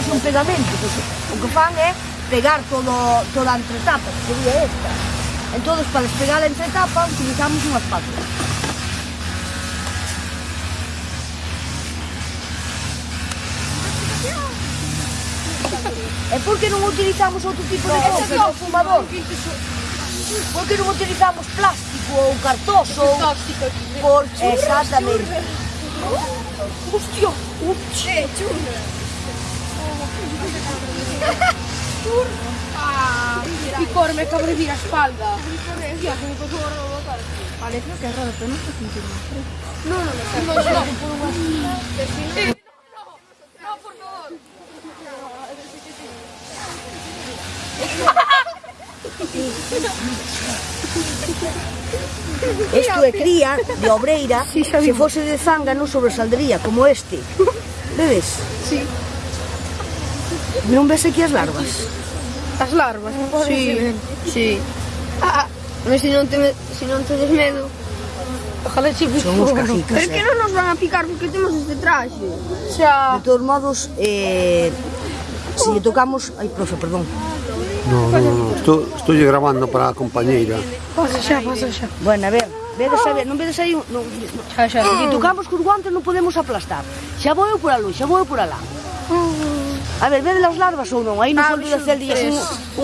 fose un pegamento, pois, o que fan é pegar todo, toda a entretapa, que sería esta. Entón, para despegar a entretapa, utilizamos unha espátula. E por que non utilizamos outro tipo de cousa, no, fumador? Por que non utilizamos plástico ou cartoso? Tóxico. Por, exactamente. Hostia, un churro. Ah, Ricorme che avrei la spalla. Ricorme, sì, come posso ruotare. Alessio che errore, però non sto sentendo No, no, no, no, no, no, no, no, por favor. Isto é cría de obreira, sí, se fose de zanga non sobresaldería como este. Vedes? Sí. Non ves aquí as larvas? As larvas, Si, sí. Sí. Ah, ah mas se non, te, se non te des medo, Ojalá che Son os cajicas, Pero eh? que non nos van a picar porque temos este traxe. Xa. De todos modos, eh, se lle tocamos... Ai, profe, perdón. No, no, no, estou, estou grabando para a compañeira. Pasa xa, pasa xa. Bueno, a ver, vedes a ver, non vedes aí... Non, no. xa, xa. Se tocamos cos guantes non podemos aplastar. Xa vou eu por alú, xa vou eu por alá. Mm. A ver, ven las larvas ou non? Aí no ah, fondo da celda un, un